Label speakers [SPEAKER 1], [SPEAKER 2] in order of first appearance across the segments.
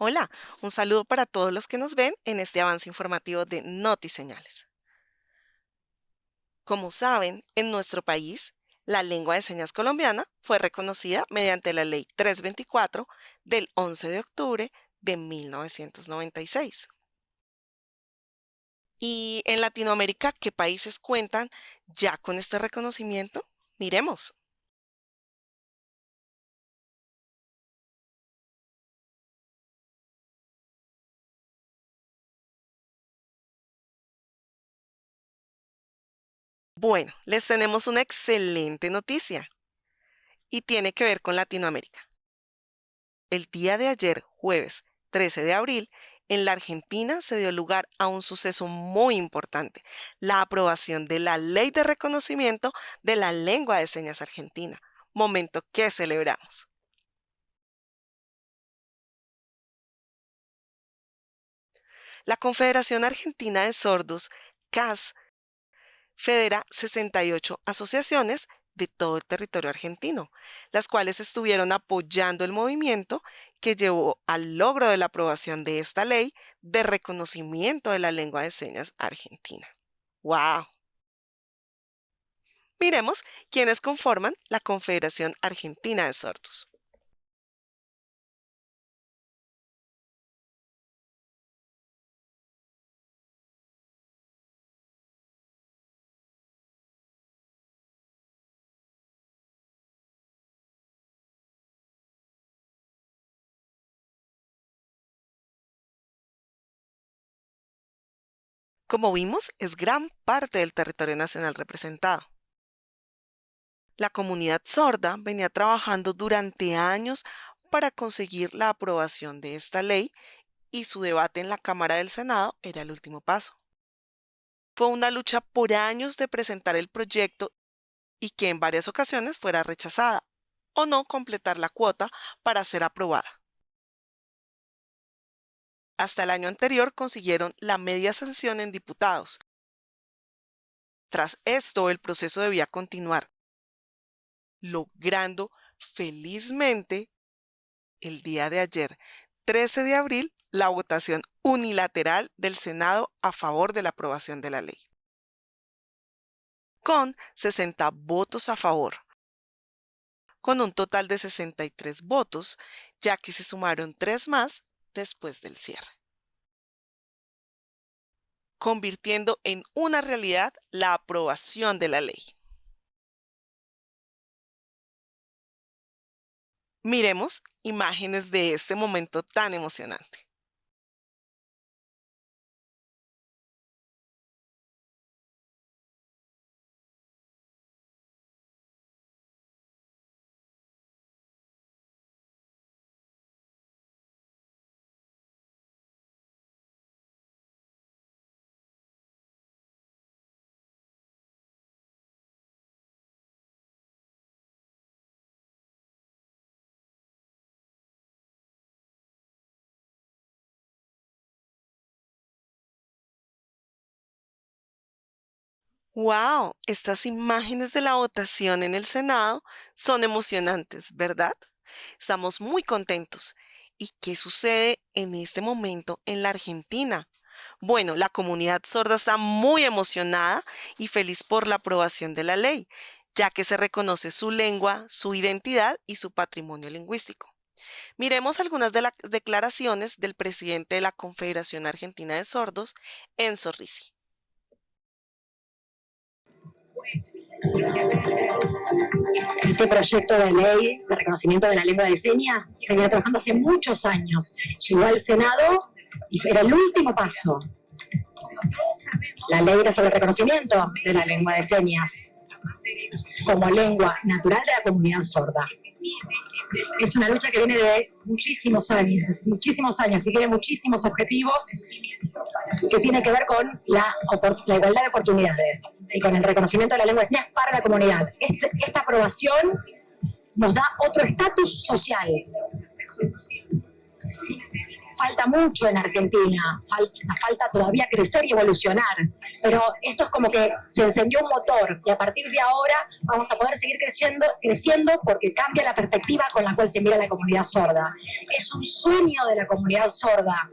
[SPEAKER 1] Hola, un saludo para todos los que nos ven en este avance informativo de NotiSeñales. Como saben, en nuestro país, la lengua de señas colombiana fue reconocida mediante la Ley 324 del 11 de octubre de 1996. ¿Y en Latinoamérica qué países cuentan ya con este reconocimiento? Miremos. Bueno, les tenemos una excelente noticia y tiene que ver con Latinoamérica. El día de ayer, jueves 13 de abril, en la Argentina se dio lugar a un suceso muy importante, la aprobación de la Ley de Reconocimiento de la Lengua de Señas Argentina, momento que celebramos. La Confederación Argentina de Sordos, CAS, federa 68 asociaciones de todo el territorio argentino, las cuales estuvieron apoyando el movimiento que llevó al logro de la aprobación de esta ley de reconocimiento de la lengua de señas argentina. ¡Wow! Miremos quiénes conforman la Confederación Argentina de Sordos. Como vimos, es gran parte del territorio nacional representado. La comunidad sorda venía trabajando durante años para conseguir la aprobación de esta ley y su debate en la Cámara del Senado era el último paso. Fue una lucha por años de presentar el proyecto y que en varias ocasiones fuera rechazada o no completar la cuota para ser aprobada. Hasta el año anterior consiguieron la media sanción en diputados. Tras esto, el proceso debía continuar, logrando felizmente el día de ayer, 13 de abril, la votación unilateral del Senado a favor de la aprobación de la ley. Con 60 votos a favor, con un total de 63 votos, ya que se sumaron tres más después del cierre, convirtiendo en una realidad la aprobación de la ley. Miremos imágenes de este momento tan emocionante. ¡Wow! Estas imágenes de la votación en el Senado son emocionantes, ¿verdad? Estamos muy contentos. ¿Y qué sucede en este momento en la Argentina? Bueno, la comunidad sorda está muy emocionada y feliz por la aprobación de la ley, ya que se reconoce su lengua, su identidad y su patrimonio lingüístico. Miremos algunas de las declaraciones del presidente de la Confederación Argentina de Sordos, Enzo Risi.
[SPEAKER 2] Este proyecto de ley de reconocimiento de la lengua de señas se viene trabajando hace muchos años. Llegó al Senado y era el último paso. La ley era sobre el reconocimiento de la lengua de señas como lengua natural de la comunidad sorda. Es una lucha que viene de muchísimos años, muchísimos años y tiene muchísimos objetivos que tiene que ver con la, igualdad de oportunidades y con el reconocimiento de la lengua de señas para la comunidad. Este, esta aprobación nos da otro estatus social. falta mucho en Argentina, falta, falta todavía crecer y evolucionar, pero esto es como que se encendió un motor y a partir de ahora vamos a poder seguir creciendo, creciendo porque cambia la perspectiva con la cual se mira la comunidad sorda. Es un sueño de la comunidad sorda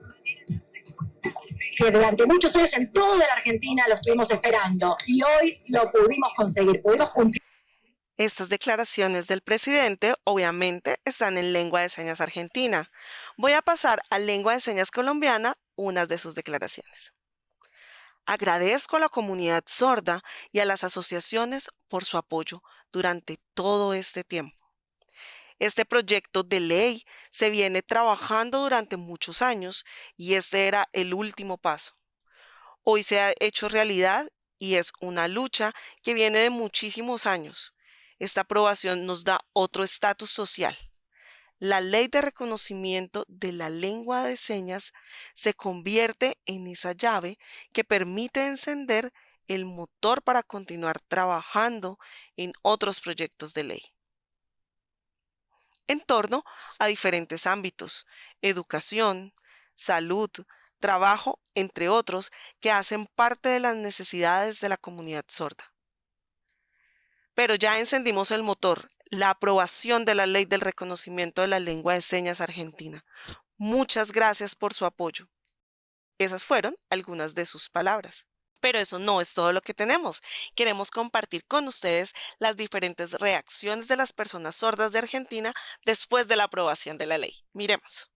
[SPEAKER 2] que durante muchos años en toda la Argentina lo estuvimos esperando y hoy lo pudimos conseguir, pudimos cumplir.
[SPEAKER 1] Estas declaraciones del presidente obviamente están en lengua de señas argentina. Voy a pasar a lengua de señas colombiana unas de sus declaraciones. Agradezco a la comunidad sorda y a las asociaciones por su apoyo durante todo este tiempo. Este proyecto de ley se viene trabajando durante muchos años y este era el último paso. Hoy se ha hecho realidad y es una lucha que viene de muchísimos años esta aprobación nos da otro estatus social. La ley de reconocimiento de la lengua de señas se convierte en esa llave que permite encender el motor para continuar trabajando en otros proyectos de ley. En torno a diferentes ámbitos, educación, salud, trabajo, entre otros, que hacen parte de las necesidades de la comunidad sorda. Pero ya encendimos el motor, la aprobación de la ley del reconocimiento de la lengua de señas argentina. Muchas gracias por su apoyo. Esas fueron algunas de sus palabras. Pero eso no es todo lo que tenemos. Queremos compartir con ustedes las diferentes reacciones de las personas sordas de Argentina después de la aprobación de la ley. Miremos.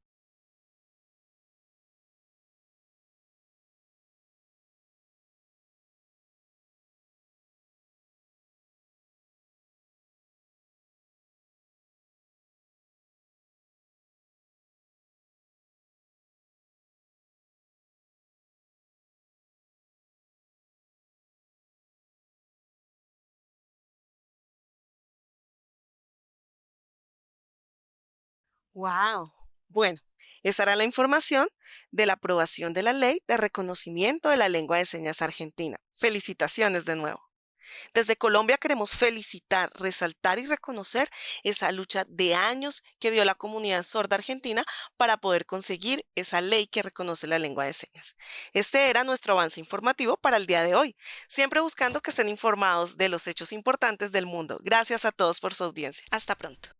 [SPEAKER 1] ¡Wow! Bueno, esta era la información de la aprobación de la ley de reconocimiento de la lengua de señas argentina. Felicitaciones de nuevo. Desde Colombia queremos felicitar, resaltar y reconocer esa lucha de años que dio la comunidad sorda argentina para poder conseguir esa ley que reconoce la lengua de señas. Este era nuestro avance informativo para el día de hoy, siempre buscando que estén informados de los hechos importantes del mundo. Gracias a todos por su audiencia. Hasta pronto.